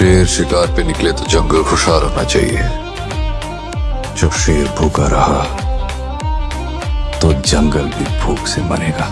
शेर शिकार पे निकले तो जंगल खुशहाल होना चाहिए। जब शेर भूखा रहा तो जंगल भी भूख से मरेगा।